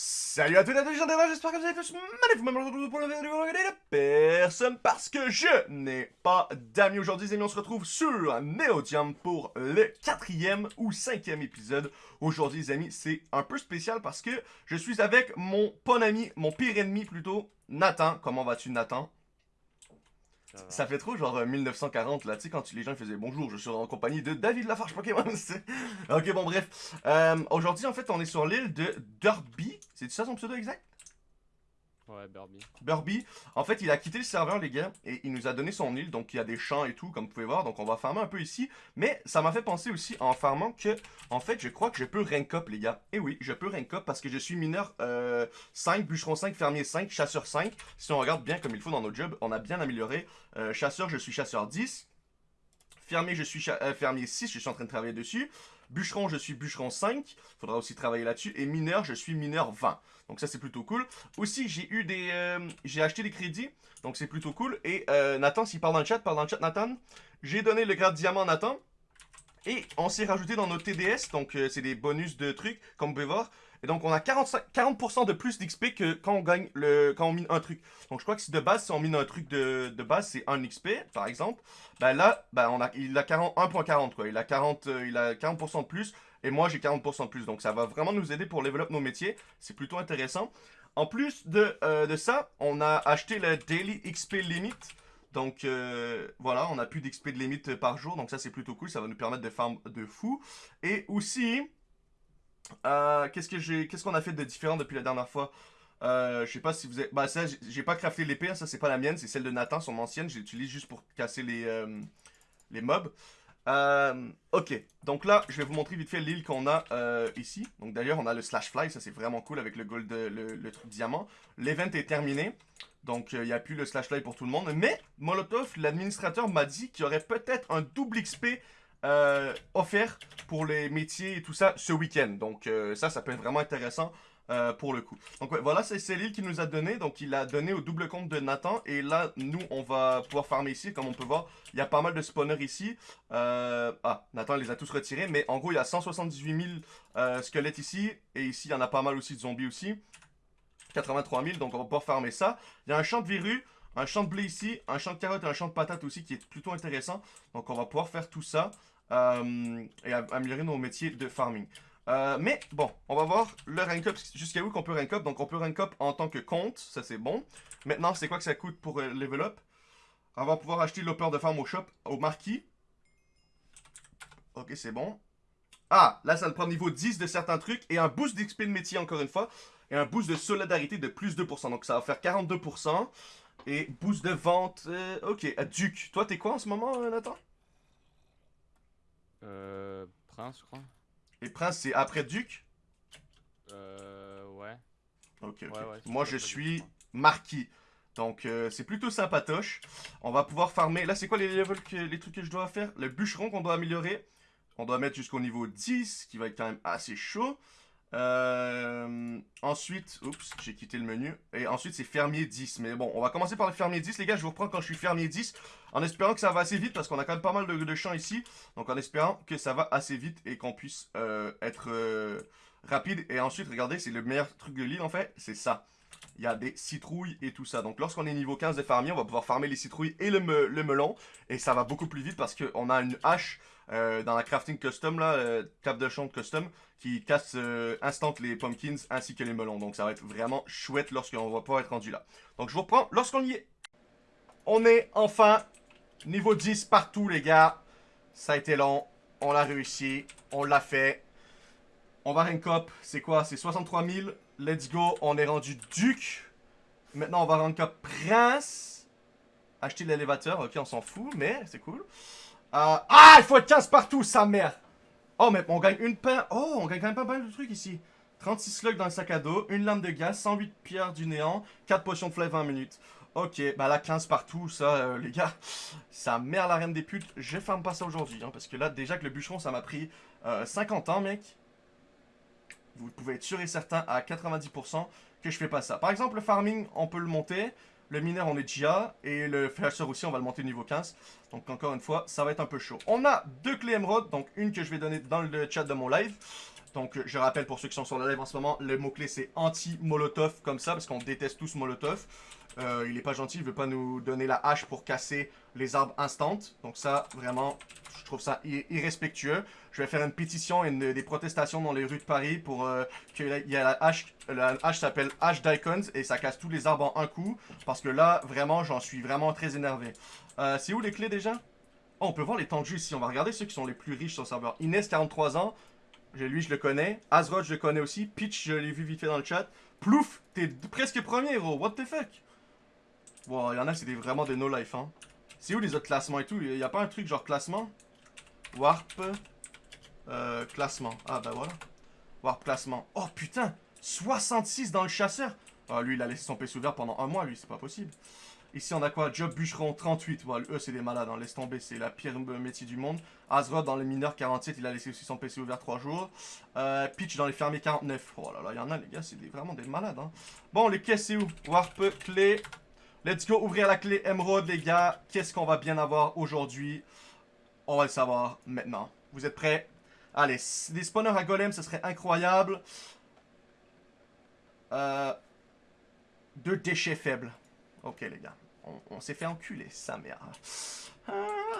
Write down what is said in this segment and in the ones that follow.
Salut à tous et à tous, j'espère que vous allez tous magnifiquement pour la vidéo de personne parce que je n'ai pas d'amis aujourd'hui les amis, on se retrouve sur Neodium pour le quatrième ou cinquième épisode. Aujourd'hui les amis, c'est un peu spécial parce que je suis avec mon bon ami, mon pire ennemi plutôt, Nathan. Comment vas-tu Nathan? Ça fait trop genre 1940 là, tu sais, quand les gens faisaient bonjour, je suis en compagnie de David Lafarge Pokémon. ok, bon, bref. Euh, aujourd'hui, en fait, on est sur l'île de Derby. C'est ça son pseudo exact? Ouais, Burby. Burby. En fait, il a quitté le serveur, les gars, et il nous a donné son île. Donc, il y a des champs et tout, comme vous pouvez voir. Donc, on va farmer un peu ici. Mais ça m'a fait penser aussi, en farmant, que, en fait, je crois que je peux rank up, les gars. Et oui, je peux rank up parce que je suis mineur euh, 5, bûcheron 5, fermier 5, chasseur 5. Si on regarde bien comme il faut dans nos jobs, on a bien amélioré. Euh, chasseur, je suis chasseur 10. Fermier, je suis euh, fermier 6, je suis en train de travailler dessus. Bûcheron, je suis bûcheron 5. Faudra aussi travailler là-dessus. Et mineur, je suis mineur 20. Donc ça, c'est plutôt cool. Aussi, j'ai eu des... Euh, j'ai acheté des crédits. Donc c'est plutôt cool. Et euh, Nathan, s'il parle dans le chat, parle dans le chat, Nathan. J'ai donné le grade diamant à Nathan. Et on s'est rajouté dans nos TDS. Donc euh, c'est des bonus de trucs, comme vous pouvez voir. Et donc, on a 40%, 40 de plus d'XP que quand on gagne le, quand on mine un truc. Donc, je crois que si de base, si on mine un truc de, de base, c'est 1 XP, par exemple. Ben là, ben on a, il a 1.40, quoi. Il a 40, euh, il a 40% de plus. Et moi, j'ai 40% de plus. Donc, ça va vraiment nous aider pour développer nos métiers. C'est plutôt intéressant. En plus de, euh, de ça, on a acheté le Daily XP Limit. Donc euh, voilà, on a plus d'XP de limite par jour, donc ça c'est plutôt cool, ça va nous permettre de farm de fou. Et aussi, euh, qu'est-ce que j'ai, qu'est-ce qu'on a fait de différent depuis la dernière fois? Euh, je sais pas si vous avez... Bah ça, j'ai pas crafté l'épée, hein, ça c'est pas la mienne, c'est celle de Nathan, son ancienne, je l'utilise juste pour casser les, euh, les mobs. ok, donc là, je vais vous montrer vite fait l'île qu'on a ici. Donc d'ailleurs, on a le slash fly, ça c'est vraiment cool avec le gold, le, le truc diamant. L'event est terminé, donc il n'y a plus le slash fly pour tout le monde. Mais Molotov, l'administrateur m'a dit qu'il y aurait peut-être un double XP euh, offert pour les métiers et tout ça ce week-end. Donc euh, ça, ça peut être vraiment intéressant euh, pour le coup. Donc voilà, c'est l'île qu'il nous a donné. Donc il a donné au double compte de Nathan. Et là, nous, on va pouvoir farmer ici. Comme on peut voir, il y a pas mal de spawners ici. ah, Nathan les a tous retirés. Mais en gros, il y a 178 000 squelettes ici. Et ici, il y en a pas mal aussi de zombies aussi. 83 000, donc on va pouvoir farmer ça. Il y a un champ de verrues un champ de blé ici, un champ de carottes et un champ de patates aussi qui est plutôt intéressant. Donc on va pouvoir faire tout ça euh, et améliorer nos métiers de farming. Euh, mais bon, on va voir le rank up, jusqu'à où qu'on peut rank up. Donc on peut rank up en tant que compte, ça c'est bon. Maintenant, c'est quoi que ça coûte pour euh, level up? On va pouvoir acheter l'opère de farm au shop, au marquis. Ok, c'est bon. Ah, là ça nous prend niveau 10 de certains trucs et un boost d'XP de métier encore une fois. Et un boost de solidarité de plus 2%. Donc ça va faire 42%. Et boost de vente, euh, ok. À Duc, toi t'es quoi en ce moment, euh, Nathan? Euh, Prince, je crois. Et Prince, c'est après Duc? Euh, ouais. Ok, ok. Moi, je suis Marquis. Donc, euh, c'est plutôt sympatoche. On va pouvoir farmer. Là, c'est quoi les levels, que, les trucs que je dois faire? Le bûcheron qu'on doit améliorer. On doit mettre jusqu'au niveau 10, qui va être quand même assez chaud. Euh, ensuite, oups, j'ai quitté le menu. Et ensuite, c'est fermier 10. Mais bon, on va commencer par le fermier 10. Les gars, je vous reprends quand je suis fermier 10. En espérant que ça va assez vite, parce qu'on a quand même pas mal de, champs ici. Donc, en espérant que ça va assez vite et qu'on puisse euh, être euh, rapide. Et ensuite, regardez, c'est le meilleur truc de l'île, en fait. C'est ça. Il y a des citrouilles et tout ça. Donc, lorsqu'on est niveau 15 de fermier, on va pouvoir farmer les citrouilles et le, le melon. Et ça va beaucoup plus vite parce qu'on a une hache euh, dans la crafting custom, là, euh, table de champ custom, qui casse euh, instant les pumpkins ainsi que les melons. Donc ça va être vraiment chouette lorsqu'on va pouvoir être rendu là. Donc je vous reprends lorsqu'on y est. On est enfin niveau 10 partout les gars. Ça a été long, on l'a réussi, on l'a fait. On va rank up, c'est quoi? C'est 63 000, let's go, on est rendu duc. Maintenant on va rank up prince. Acheter l'élévateur, ok on s'en fout, mais c'est cool. Euh, ah, il faut être 15 partout, sa mère. Oh, mais on gagne une pain. Oh, on gagne quand même pas mal de trucs ici. 36 slugs dans le sac à dos, une lame de gaz, 108 pierres du néant, 4 potions de flèche 20 minutes. Ok, bah là 15 partout, ça euh, les gars, ça merde la reine des putes. Je ferme pas ça aujourd'hui, hein, parce que là déjà que le bûcheron ça m'a pris 50 euh, ans mec. Vous pouvez être sûr et certain à 90% que je fais pas ça. Par exemple le farming, on peut le monter. Le mineur, on est déjà. Et le chasseur aussi, on va le monter niveau 15. Donc, encore une fois, ça va être un peu chaud. On a deux clés émeraudes. Donc, une que je vais donner dans le chat de mon live. Donc, je rappelle pour ceux qui sont sur le live en ce moment, le mot-clé c'est anti-molotov, comme ça, parce qu'on déteste tous molotov. Euh, il est pas gentil, il veut pas nous donner la hache pour casser les arbres instant. Donc ça, vraiment, je trouve ça irrespectueux. Je vais faire une pétition et des protestations dans les rues de Paris pour euh, qu'il y ait la hache. La hache s'appelle hache d'icons et ça casse tous les arbres en un coup. Parce que là, vraiment, j'en suis vraiment très énervé. Euh, c'est où les clés déjà? Oh, on peut voir les temps ici. On va regarder ceux qui sont les plus riches sur le serveur. Inès, 43 ans. Lui, je le connais. Azrod, je le connais aussi. Pitch, je l'ai vu vite fait dans le chat. Plouf, t'es presque premier, héros. What the fuck? Il y en a, c'est vraiment des no-life, hein. C'est où les autres classements et tout? Il y a pas un truc genre classement? Warp. Euh, classement. Ah, bah voilà. Warp classement. Oh, putain 66 dans le chasseur Ah, lui, il a laissé son PC ouvert pendant un mois, lui, c'est pas possible. Ici, on a quoi? Job bûcheron 38. Bon, eux, c'est des malades, hein. laisse tomber, c'est la pire métier du monde. Azrod dans les mineurs 47, il a laissé aussi son PC ouvert 3 jours. Euh, Pitch dans les fermiers 49. Oh là là, il y en a, les gars, c'est vraiment des malades. Hein. Bon, les caisses, c'est où? Warp, clé, Let's go ouvrir la clé émeraude, les gars. Qu'est-ce qu'on va bien avoir aujourd'hui? On va le savoir maintenant. Vous êtes prêts? Allez, des spawners à golem, ce serait incroyable. Euh, deux déchets faibles. Ok, les gars. On, s'est fait enculer, sa mère. Ah,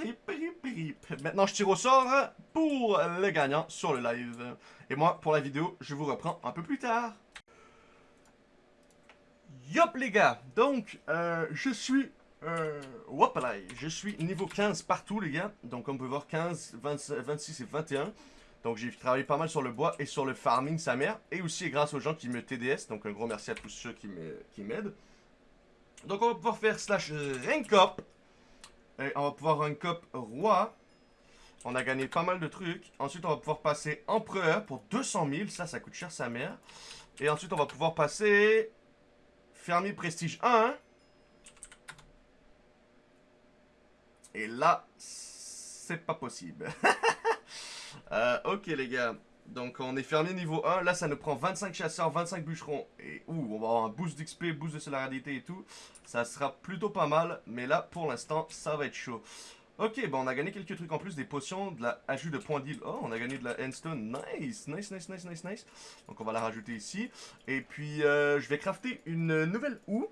rip, rip, rip. Maintenant, je tire au sort pour le gagnant sur le live. Et moi, pour la vidéo, je vous reprends un peu plus tard. Yop les gars, donc euh, je suis, euh, je suis niveau 15 partout les gars, donc on peut voir 15, 26 et 21, donc j'ai travaillé pas mal sur le bois et sur le farming sa mère, et aussi grâce aux gens qui me TDS, donc un gros merci à tous ceux qui m'aident. Donc on va pouvoir faire slash rank up, et on va pouvoir rank up roi, on a gagné pas mal de trucs, ensuite on va pouvoir passer empereur pour 200 000, ça ça coûte cher sa mère, et ensuite on va pouvoir passer Fermier Prestige 1. Et là, c'est pas possible. Euh, ok les gars. Donc on est fermier niveau 1. Là, ça nous prend 25 chasseurs, 25 bûcherons. Et ouh, on va avoir un boost d'XP, boost de célébrité et tout. Ça sera plutôt pas mal. Mais là, pour l'instant, ça va être chaud. Ok, bon, on a gagné quelques trucs en plus, des potions, de la ajout de points d'île. Oh, on a gagné de la endstone. Nice, nice, nice, nice, nice, nice. Donc on va la rajouter ici. Et puis, euh, je vais crafter une nouvelle houe.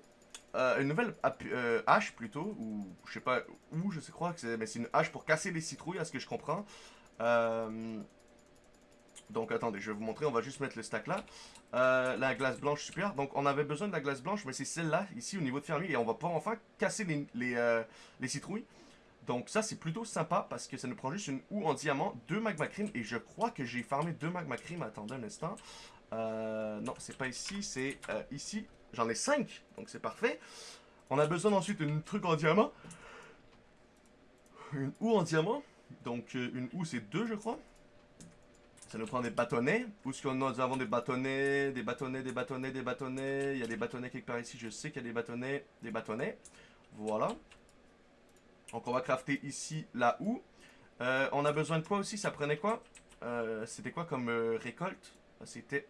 Euh, une nouvelle euh, hache plutôt, ou je sais pas où, je sais crois que c'est, mais c'est une hache pour casser les citrouilles, à ce que je comprends. donc attendez, je vais vous montrer, on va juste mettre le stack là. la glace blanche, super. Donc on avait besoin de la glace blanche, mais c'est celle-là, ici au niveau de fermier, et on va pouvoir enfin casser les, les, les citrouilles. Donc ça c'est plutôt sympa parce que ça nous prend juste une houe en diamant, deux magma cream et je crois que j'ai farmé deux magma cream. Attendez un instant. Euh, non, c'est pas ici, c'est euh, ici. J'en ai cinq, donc c'est parfait. On a besoin ensuite d'une truc en diamant. Une houe en diamant. Donc euh, une houe c'est deux je crois. Ça nous prend des bâtonnets. Où est-ce que nous avons des bâtonnets Des bâtonnets, des bâtonnets, des bâtonnets. Il y a des bâtonnets quelque part ici. Je sais qu'il y a des bâtonnets. Des bâtonnets. Voilà. Donc on va crafter ici la houe. Euh, on a besoin de quoi aussi? Ça prenait quoi? Euh, C'était quoi comme euh, récolte? C'était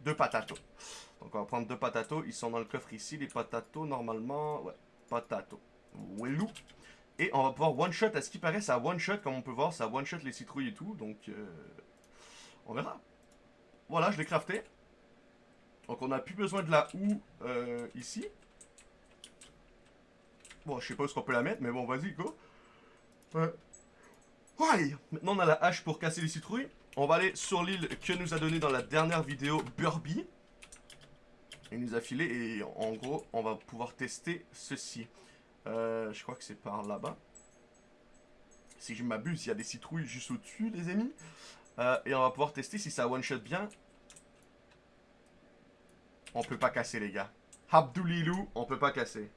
deux patatos. Donc on va prendre deux patatos. Ils sont dans le coffre ici. Les patatos normalement... Ouais, patatos. Wellou. Et on va pouvoir one-shot. À ce qui paraît, ça one-shot. Comme on peut voir, ça one-shot les citrouilles et tout. Donc on verra. Voilà, je l'ai crafté. Donc on n'a plus besoin de la houe ici. Bon, je sais pas où est-ce qu'on peut la mettre, mais bon, vas-y, go. Ouais. Ouais. Maintenant, on a la hache pour casser les citrouilles. On va aller sur l'île que nous a donné dans la dernière vidéo Burby. Il nous a filé et en gros, on va pouvoir tester ceci. Euh, je crois que c'est par là-bas. Si je m'abuse, il y a des citrouilles juste au-dessus, les amis. Euh, et on va pouvoir tester si ça one-shot bien. On peut pas casser, les gars. Abdoulilou, on peut pas casser.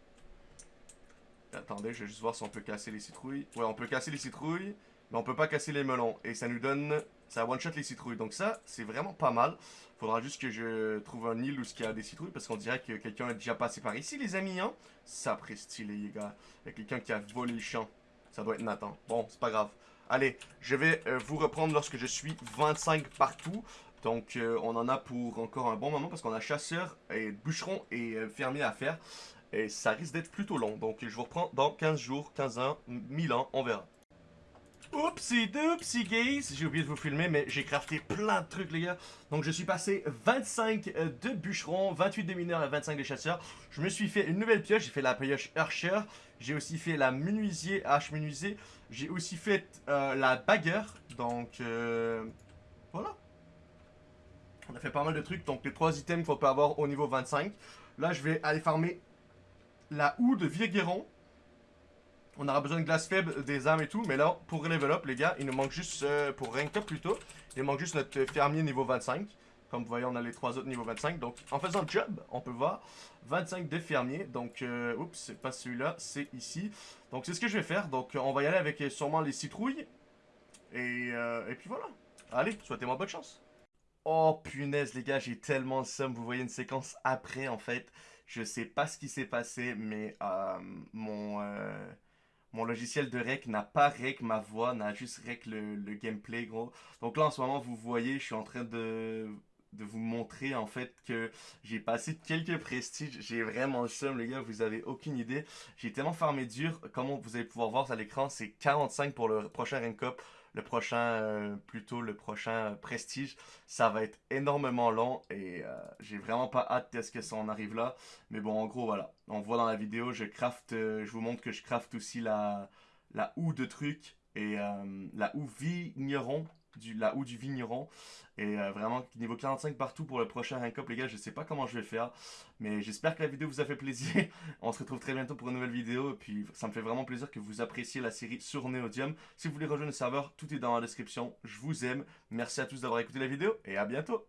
Attendez, je vais juste voir si on peut casser les citrouilles. Ouais, on peut casser les citrouilles, mais on peut pas casser les melons. Et ça nous donne... Ça one-shot les citrouilles. Donc ça, c'est vraiment pas mal. Faudra juste que je trouve un île où il y a des citrouilles, parce qu'on dirait que quelqu'un est déjà passé par ici, les amis, hein. Ça les gars. Il y a quelqu'un qui a volé le champ. Ça doit être Nathan. Bon, c'est pas grave. Allez, je vais euh, vous reprendre lorsque je suis 25 partout. Donc, euh, on en a pour encore un bon moment parce qu'on a chasseur et bûcheron et euh, fermier à faire. Et ça risque d'être plutôt long. Donc je vous reprends dans 15 jours, 15 ans, 1000 ans, on verra. Oupsie doupsie guys, j'ai oublié de vous filmer mais j'ai crafté plein de trucs les gars. Donc je suis passé 25 euh, de bûcherons, 28 de mineurs et 25 de chasseurs. Je me suis fait une nouvelle pioche, j'ai fait la pioche Archer. J'ai aussi fait la menuisier, hache menuisier. J'ai aussi fait euh, la bagueur. Donc euh, voilà. On a fait pas mal de trucs. Donc les trois items faut pas avoir au niveau 25. Là je vais aller farmer la houe de Viegueron. On aura besoin de glace faible, des armes et tout. Mais là, pour level up, les gars, il nous manque juste, euh, pour rank up plutôt, il manque juste notre fermier niveau 25. Comme vous voyez, on a les trois autres niveau 25. Donc, en faisant le job, on peut voir 25 de fermier. Donc, euh, oups, c'est pas celui-là, c'est ici. Donc, c'est ce que je vais faire. Donc, on va y aller avec euh, sûrement les citrouilles. Et, euh, et puis voilà. Allez, souhaitez-moi bonne chance. Oh punaise les gars, j'ai tellement de somme. Vous voyez une séquence après en fait. Je sais pas ce qui s'est passé, mais euh, mon, euh, mon logiciel de rec n'a pas rec ma voix, n'a juste rec le, gameplay gros. Donc là en ce moment vous voyez, je suis en train de, vous montrer en fait que j'ai passé quelques prestiges. J'ai vraiment le seum les gars, vous avez aucune idée. J'ai tellement farmé dur, comme vous allez pouvoir voir à l'écran, c'est 45 pour le prochain rank up le prochain, euh, plutôt le prochain euh, prestige, ça va être énormément long et euh, j'ai vraiment pas hâte de ce que ça en arrive là. Mais bon, en gros, voilà. On voit dans la vidéo, je craft, je vous montre que je craft aussi la, la houe de trucs et la houe vigneron, du, la houe du vigneron. Et euh, vraiment, niveau 45 partout pour le prochain rank up, les gars, je sais pas comment je vais faire. Mais j'espère que la vidéo vous a fait plaisir. On se retrouve très bientôt pour une nouvelle vidéo. Et puis, ça me fait vraiment plaisir que vous appréciez la série sur Neodium. Si vous voulez rejoindre le serveur, tout est dans la description. Je vous aime. Merci à tous d'avoir écouté la vidéo et à bientôt.